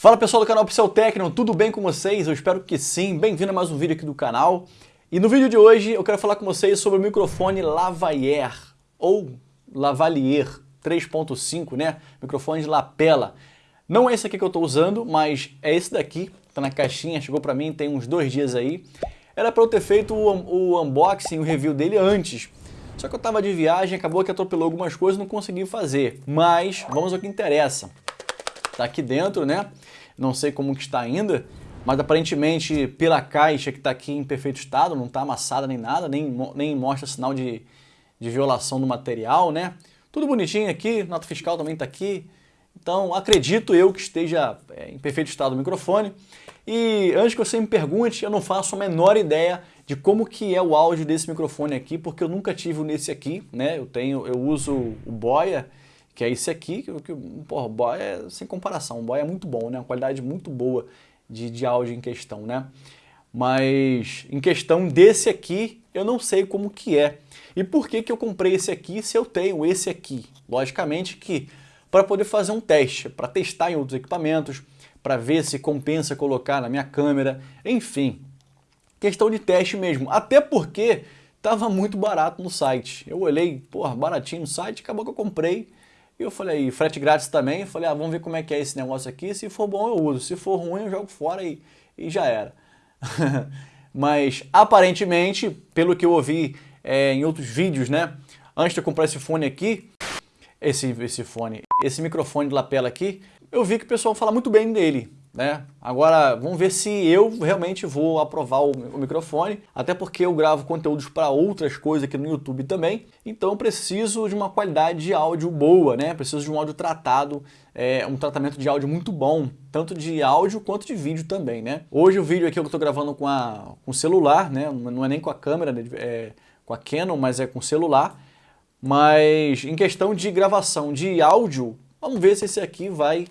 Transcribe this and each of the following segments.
Fala pessoal do canal Pixel Tecno, tudo bem com vocês? Eu espero que sim. Bem-vindo a mais um vídeo aqui do canal. E no vídeo de hoje eu quero falar com vocês sobre o microfone Lavalier ou Lavalier 3.5, né? Microfone de lapela. Não é esse aqui que eu estou usando, mas é esse daqui, tá na caixinha, chegou para mim tem uns dois dias aí. Era para eu ter feito o, o unboxing, o review dele antes. Só que eu estava de viagem, acabou que atropelou algumas coisas e não consegui fazer. Mas vamos ao que interessa. Tá aqui dentro, né? não sei como que está ainda, mas aparentemente pela caixa que está aqui em perfeito estado, não está amassada nem nada, nem, nem mostra sinal de, de violação do material, né? Tudo bonitinho aqui, nota fiscal também está aqui. Então acredito eu que esteja é, em perfeito estado o microfone. E antes que você me pergunte, eu não faço a menor ideia de como que é o áudio desse microfone aqui, porque eu nunca tive nesse aqui, né? Eu tenho, eu uso o Boya que é esse aqui, que, que porra, o Boy é sem comparação, o Boy é muito bom, né? Uma qualidade muito boa de, de áudio em questão, né? Mas em questão desse aqui, eu não sei como que é. E por que que eu comprei esse aqui se eu tenho esse aqui? Logicamente que para poder fazer um teste, para testar em outros equipamentos, para ver se compensa colocar na minha câmera, enfim. Questão de teste mesmo, até porque estava muito barato no site. Eu olhei, porra, baratinho no site, acabou que eu comprei e eu falei, frete grátis também, falei, ah, vamos ver como é que é esse negócio aqui, se for bom eu uso, se for ruim eu jogo fora e, e já era. Mas aparentemente, pelo que eu ouvi é, em outros vídeos, né, antes de eu comprar esse fone aqui, esse, esse fone, esse microfone de lapela aqui, eu vi que o pessoal fala muito bem dele. Né? Agora, vamos ver se eu realmente vou aprovar o, o microfone, até porque eu gravo conteúdos para outras coisas aqui no YouTube também, então preciso de uma qualidade de áudio boa, né? Preciso de um áudio tratado, é, um tratamento de áudio muito bom, tanto de áudio quanto de vídeo também, né? Hoje o vídeo aqui eu estou gravando com, a, com celular, né? Não é nem com a câmera, né? é, com a Canon, mas é com celular. Mas em questão de gravação de áudio, vamos ver se esse aqui vai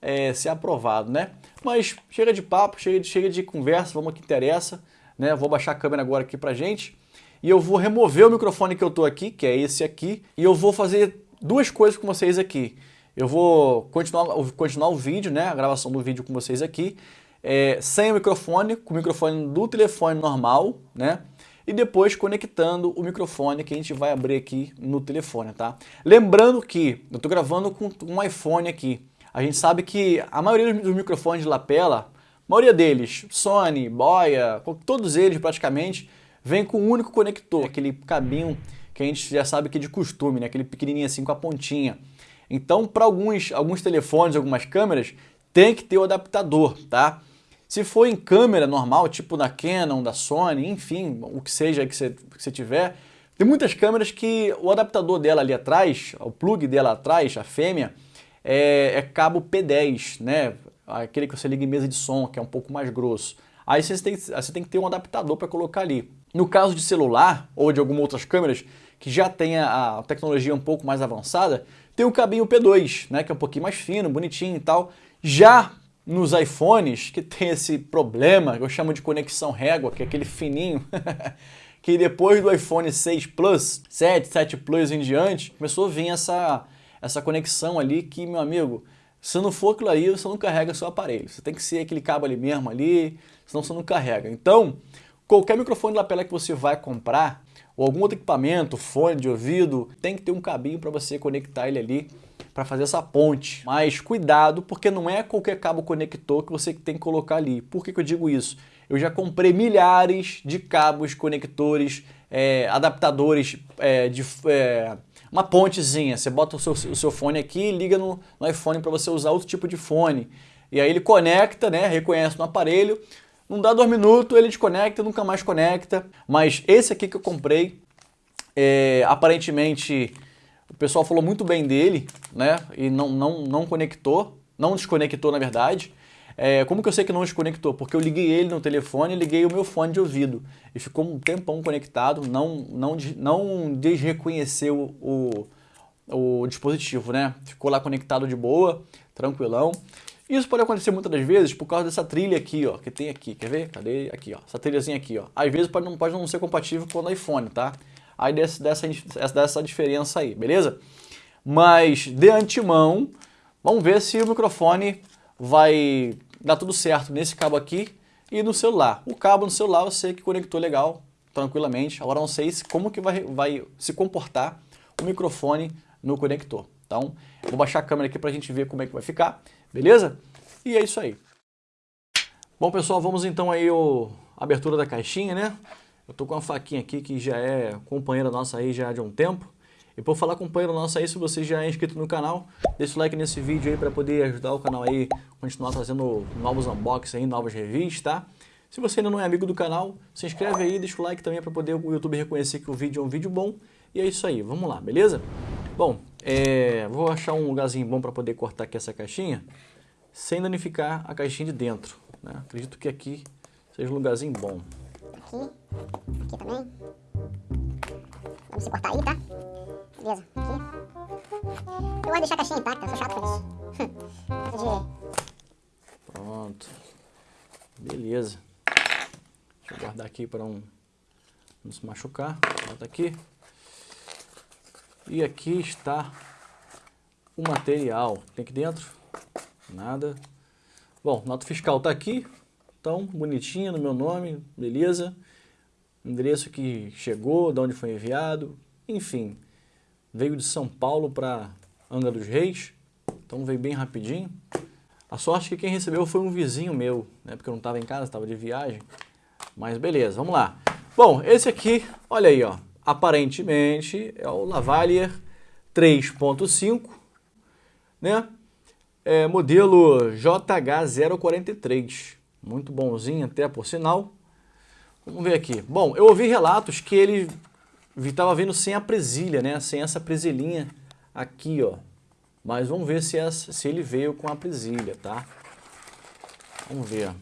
é, ser aprovado, né? Mas chega de papo, chega de, chega de conversa, vamos ao que interessa, né? Vou baixar a câmera agora aqui pra gente e eu vou remover o microfone que eu tô aqui, que é esse aqui, e eu vou fazer duas coisas com vocês aqui. Eu vou continuar, continuar o vídeo, né? A gravação do vídeo com vocês aqui, é, sem o microfone, com o microfone do telefone normal, né? e depois conectando o microfone que a gente vai abrir aqui no telefone, tá? Lembrando que eu estou gravando com um iPhone aqui, a gente sabe que a maioria dos microfones de lapela, a maioria deles, Sony, Boya, todos eles praticamente, vem com um único conector, aquele cabinho que a gente já sabe que é de costume, né? aquele pequenininho assim com a pontinha. Então, para alguns, alguns telefones, algumas câmeras, tem que ter o adaptador, tá? Se for em câmera normal, tipo da Canon, da Sony, enfim, o que seja que você, que você tiver, tem muitas câmeras que o adaptador dela ali atrás, o plug dela atrás, a fêmea, é, é cabo P10, né? Aquele que você liga em mesa de som, que é um pouco mais grosso. Aí você tem, você tem que ter um adaptador para colocar ali. No caso de celular ou de algumas outras câmeras que já tem a tecnologia um pouco mais avançada, tem o cabinho P2, né, que é um pouquinho mais fino, bonitinho e tal. Já nos iPhones, que tem esse problema, que eu chamo de conexão régua, que é aquele fininho, que depois do iPhone 6 Plus, 7, 7 Plus em diante, começou a vir essa essa conexão ali que, meu amigo, se não for aquilo aí, você não carrega seu aparelho. Você tem que ser aquele cabo ali mesmo ali, senão você não carrega. Então, qualquer microfone de lapela que você vai comprar, ou algum outro equipamento, fone de ouvido, tem que ter um cabinho para você conectar ele ali para fazer essa ponte. Mas cuidado, porque não é qualquer cabo conector que você tem que colocar ali. Por que, que eu digo isso? Eu já comprei milhares de cabos conectores, é, adaptadores é, de... É, uma pontezinha. Você bota o seu, o seu fone aqui e liga no, no iPhone para você usar outro tipo de fone. E aí ele conecta, né, reconhece no aparelho, não dá dois minutos, ele desconecta, nunca mais conecta. Mas esse aqui que eu comprei, é, aparentemente o pessoal falou muito bem dele, né, e não, não, não conectou, não desconectou na verdade. É, como que eu sei que não desconectou? Porque eu liguei ele no telefone e liguei o meu fone de ouvido. E ficou um tempão conectado, não, não, não desreconheceu o, o dispositivo, né? Ficou lá conectado de boa, tranquilão. Isso pode acontecer muitas das vezes por causa dessa trilha aqui, ó, que tem aqui, quer ver? Cadê? Aqui, ó, essa trilhazinha aqui, ó. Às vezes pode não, pode não ser compatível com o iPhone, tá? Aí dessa, dessa, dessa diferença aí, beleza? Mas, de antemão, vamos ver se o microfone vai dar tudo certo nesse cabo aqui e no celular. O cabo no celular eu sei que conectou legal, tranquilamente. Agora não sei como que vai, vai se comportar o microfone no conector. Então, vou baixar a câmera aqui para a gente ver como é que vai ficar, beleza? E é isso aí. Bom, pessoal, vamos então aí a abertura da caixinha, né? Eu tô com uma faquinha aqui que já é companheira nossa aí já de um tempo. E por falar companheiro nosso aí, se você já é inscrito no canal, deixa o like nesse vídeo aí para poder ajudar o canal aí continuar trazendo novos unboxings aí, novas reviews, tá? Se você ainda não é amigo do canal, se inscreve aí, deixa o like também para poder o YouTube reconhecer que o vídeo é um vídeo bom. E é isso aí, vamos lá, beleza? Bom, é, vou achar um lugarzinho bom para poder cortar aqui essa caixinha, sem danificar a caixinha de dentro. Né? Acredito que aqui seja um lugarzinho bom. Aqui, aqui também. Vamos cortar aí, tá? Beleza, aqui. Eu gosto de deixar a caixinha intacta, sou chato com isso. Pronto. Beleza. Eu guardar aqui para um, não se machucar. Bota aqui. E aqui está o material. Tem aqui dentro? Nada. Bom, nota fiscal está aqui. Então, bonitinha no meu nome, beleza. Endereço que chegou, de onde foi enviado, enfim veio de São Paulo para Angra dos Reis, então veio bem rapidinho. A sorte é que quem recebeu foi um vizinho meu, né, porque eu não estava em casa, estava de viagem. Mas beleza, vamos lá. Bom, esse aqui, olha aí, ó, aparentemente é o Lavalier 3.5, né? É, modelo JH043, muito bonzinho até por sinal. Vamos ver aqui. Bom, eu ouvi relatos que ele estava vindo sem a presilha, né? Sem essa presilhinha aqui, ó. Mas vamos ver se, se ele veio com a presilha, tá? Vamos ver.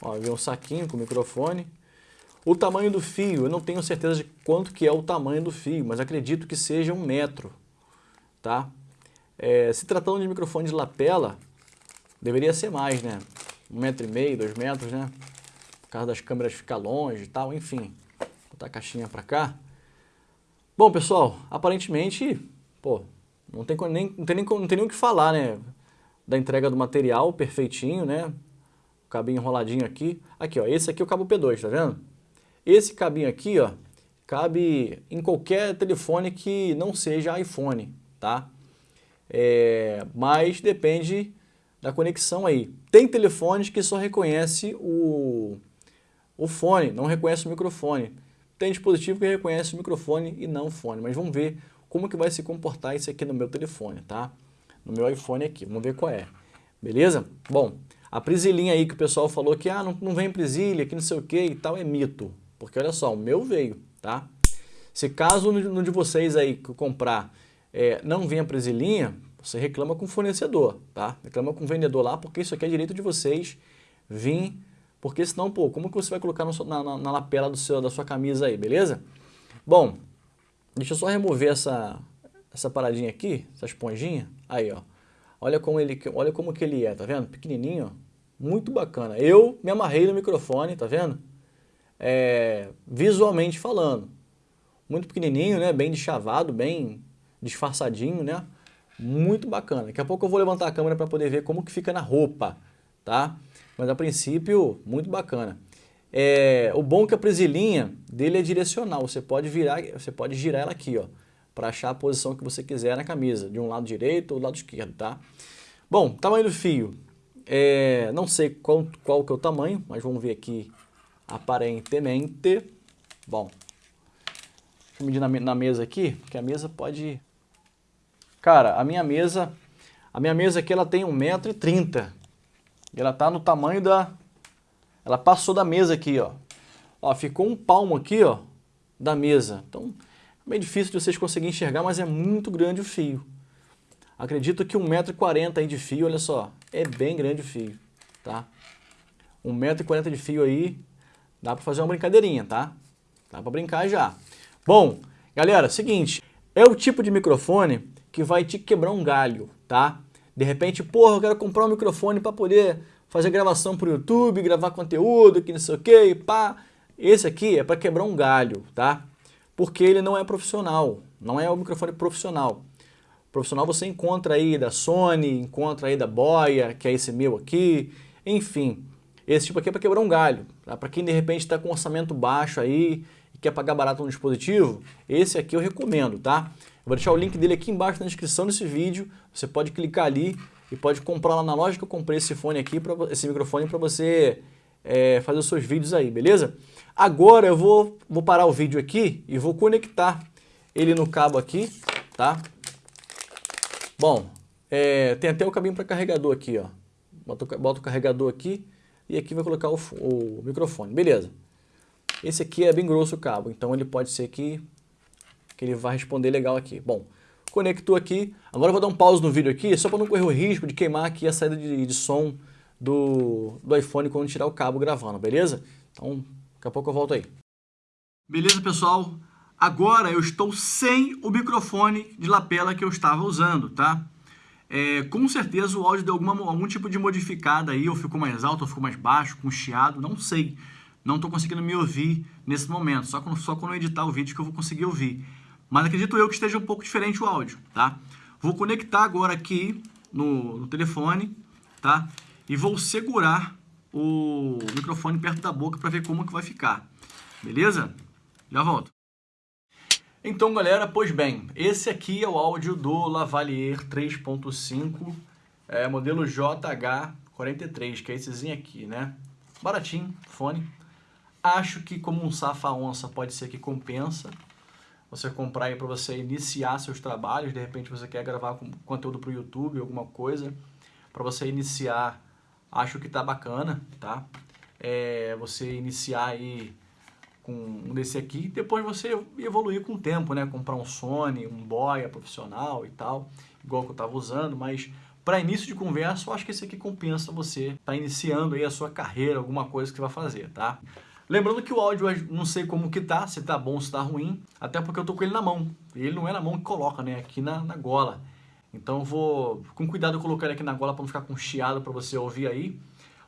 Ó, veio um saquinho com microfone. O tamanho do fio, eu não tenho certeza de quanto que é o tamanho do fio, mas acredito que seja um metro, tá? É, se tratando de microfone de lapela, deveria ser mais, né? Um metro e meio, dois metros, né? Por causa das câmeras ficar longe e tal, enfim botar a caixinha para cá. Bom, pessoal, aparentemente, pô, não tem nem, não tem nem, não tem nem o que falar, né? Da entrega do material perfeitinho, né? O cabinho enroladinho aqui. Aqui, ó, esse aqui é o cabo P2, tá vendo? Esse cabinho aqui, ó, cabe em qualquer telefone que não seja iPhone, tá? É, mas depende da conexão aí. Tem telefones que só reconhece o, o fone, não reconhece o microfone. Tem dispositivo que reconhece o microfone e não o fone, mas vamos ver como que vai se comportar isso aqui no meu telefone, tá? No meu iPhone aqui, vamos ver qual é. Beleza? Bom, a presilhinha aí que o pessoal falou que ah, não, não vem presilha, que não sei o que e tal, é mito. Porque olha só, o meu veio, tá? Se caso no de vocês aí que comprar é, não venha presilhinha, você reclama com o fornecedor, tá? Reclama com o vendedor lá, porque isso aqui é direito de vocês vir porque senão, pô, como que você vai colocar no, na, na, na, lapela do seu, da sua camisa aí, beleza? Bom, deixa eu só remover essa, essa paradinha aqui, essa esponjinha. Aí, ó. Olha como ele, olha como que ele é, tá vendo? Pequenininho, ó. Muito bacana. Eu me amarrei no microfone, tá vendo? É, visualmente falando. Muito pequenininho, né? Bem deschavado, bem disfarçadinho, né? Muito bacana. Daqui a pouco eu vou levantar a câmera para poder ver como que fica na roupa, tá? Mas a princípio, muito bacana. É, o bom é que a presilhinha dele é direcional, você pode virar, você pode girar ela aqui, ó, para achar a posição que você quiser na camisa, de um lado direito ou do lado esquerdo, tá? Bom, tamanho do fio, é, não sei qual, qual que é o tamanho, mas vamos ver aqui aparentemente. Bom, deixa eu medir na, na mesa aqui, que a mesa pode... Cara, a minha mesa, a minha mesa aqui ela tem 1,30m, e ela tá no tamanho da... Ela passou da mesa aqui, ó. Ó, ficou um palmo aqui, ó, da mesa. Então, é meio difícil de vocês conseguirem enxergar, mas é muito grande o fio. Acredito que 1,40m aí de fio, olha só, é bem grande o fio, tá? 1,40m de fio aí, dá para fazer uma brincadeirinha, tá? Dá para brincar já. Bom, galera, seguinte, é o tipo de microfone que vai te quebrar um galho, tá? De repente, porra, eu quero comprar um microfone para poder fazer gravação para o YouTube, gravar conteúdo, que não sei o que, pá. Esse aqui é para quebrar um galho, tá? Porque ele não é profissional, não é o microfone profissional. profissional você encontra aí da Sony, encontra aí da Boya, que é esse meu aqui, enfim. Esse tipo aqui é para quebrar um galho, tá? para quem de repente está com orçamento baixo aí e quer pagar barato no dispositivo, esse aqui eu recomendo, tá? Vou deixar o link dele aqui embaixo na descrição desse vídeo, você pode clicar ali e pode comprar lá na loja que eu comprei esse fone aqui, pra, esse microfone para você é, fazer os seus vídeos aí, beleza? Agora eu vou, vou parar o vídeo aqui e vou conectar ele no cabo aqui, tá? Bom, é, tem até o cabinho para carregador aqui, ó. Boto, boto o carregador aqui e aqui vai colocar o, o, microfone, beleza. Esse aqui é bem grosso o cabo, então ele pode ser que, que ele vai responder legal aqui. Bom, conectou aqui. Agora eu vou dar um pause no vídeo aqui, só para não correr o risco de queimar aqui a saída de, de som do, do iPhone quando tirar o cabo gravando, beleza? Então, daqui a pouco eu volto aí. Beleza, pessoal? Agora eu estou sem o microfone de lapela que eu estava usando, tá? É, com certeza o áudio deu alguma, algum tipo de modificada aí, ou ficou mais alto, ou ficou mais baixo, com chiado, não sei. Não estou conseguindo me ouvir nesse momento, só quando, só quando eu editar o vídeo que eu vou conseguir ouvir. Mas acredito eu que esteja um pouco diferente o áudio, tá? Vou conectar agora aqui no, no telefone, tá? E vou segurar o microfone perto da boca para ver como que vai ficar. Beleza? Já volto. Então, galera, pois bem, esse aqui é o áudio do Lavalier 3.5, é, modelo JH43, que é essezinho aqui, né? Baratinho, fone. Acho que como um safa-onça pode ser que compensa você comprar aí para você iniciar seus trabalhos, de repente você quer gravar conteúdo para o YouTube, alguma coisa, para você iniciar, acho que tá bacana, tá? É, você iniciar aí com um desse aqui, depois você evoluir com o tempo, né? Comprar um Sony, um Boya profissional e tal, igual que eu estava usando, mas para início de conversa, eu acho que esse aqui compensa você tá iniciando aí a sua carreira, alguma coisa que você vai fazer, tá? Lembrando que o áudio, não sei como que tá, se tá bom, se tá ruim, até porque eu tô com ele na mão. Ele não é na mão que coloca, né? Aqui na, na gola. Então vou com cuidado colocar ele aqui na gola para não ficar com chiado para você ouvir aí.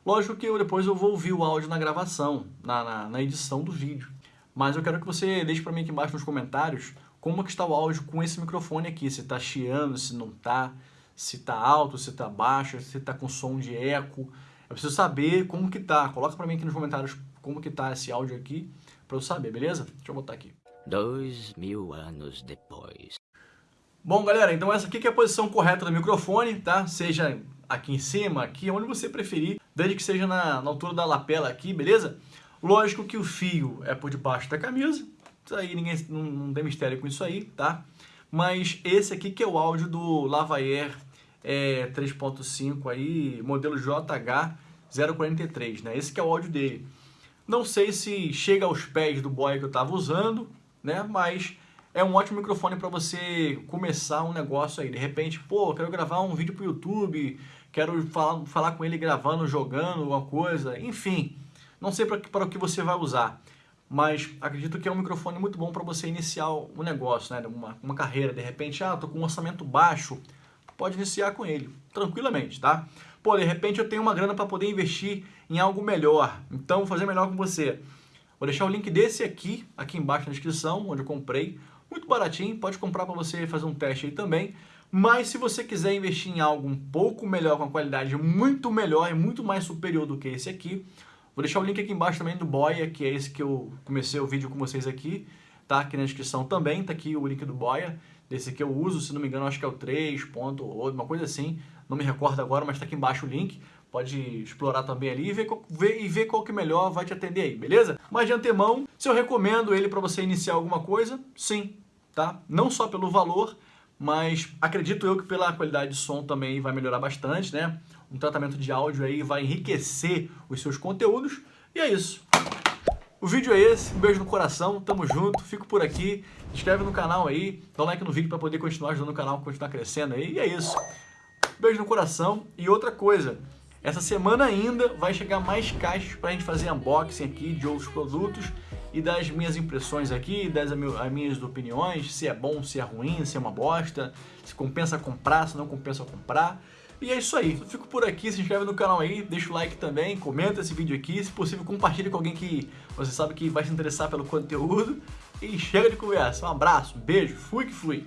Lógico que eu, depois eu vou ouvir o áudio na gravação, na, na, na edição do vídeo. Mas eu quero que você deixe para mim aqui embaixo nos comentários como que está o áudio com esse microfone aqui. Se está chiando, se não está, se está alto, se está baixo, se está com som de eco. Eu preciso saber como que tá. Coloca para mim aqui nos comentários como que tá esse áudio aqui para eu saber, beleza? Deixa eu botar aqui. Dois mil anos depois. Bom, galera, então essa aqui é a posição correta do microfone, tá? Seja aqui em cima, aqui, onde você preferir desde que seja na, na altura da lapela aqui, beleza? Lógico que o fio é por debaixo da camisa, isso aí ninguém não, não tem mistério com isso aí, tá? Mas esse aqui que é o áudio do Lavalier é, 3.5 aí, modelo JH043, né? Esse que é o áudio dele. Não sei se chega aos pés do boy que eu estava usando, né? Mas é um ótimo microfone para você começar um negócio aí. De repente, pô, quero gravar um vídeo para o YouTube, quero falar, falar com ele gravando, jogando, alguma coisa, enfim. Não sei para, o que você vai usar, mas acredito que é um microfone muito bom para você iniciar um negócio, né? uma, uma carreira. De repente, ah, tô com um orçamento baixo, pode iniciar com ele, tranquilamente, tá? Pô, de repente eu tenho uma grana para poder investir em algo melhor, então vou fazer melhor com você. Vou deixar o link desse aqui, aqui embaixo na descrição, onde eu comprei, muito baratinho, pode comprar para você fazer um teste aí também. Mas se você quiser investir em algo um pouco melhor, com a qualidade muito melhor e muito mais superior do que esse aqui, vou deixar o link aqui embaixo também do Boya, que é esse que eu comecei o vídeo com vocês aqui, tá aqui na descrição também, tá aqui o link do Boya, desse que eu uso, se não me engano acho que é o 3 ponto, ou uma coisa assim, não me recordo agora, mas tá aqui embaixo o link, pode explorar também ali e ver, ver, e ver qual que melhor vai te atender aí, beleza? Mas de antemão, se eu recomendo ele para você iniciar alguma coisa, sim, tá? Não só pelo valor, mas acredito eu que pela qualidade de som também vai melhorar bastante, né? Um tratamento de áudio aí vai enriquecer os seus conteúdos. E é isso. O vídeo é esse, um beijo no coração, tamo junto, fico por aqui, se inscreve no canal aí, dá um like no vídeo para poder continuar ajudando o canal, continuar crescendo aí, e é isso. Beijo no coração e outra coisa, essa semana ainda vai chegar mais caixas para a gente fazer unboxing aqui de outros produtos e das minhas impressões aqui, das as minhas opiniões, se é bom, se é ruim, se é uma bosta, se compensa comprar, se não compensa comprar. E é isso aí, eu fico por aqui, se inscreve no canal aí, deixa o like também, comenta esse vídeo aqui, se possível compartilhe com alguém que você sabe que vai se interessar pelo conteúdo. E chega de conversa, um abraço, um beijo, fui que fui!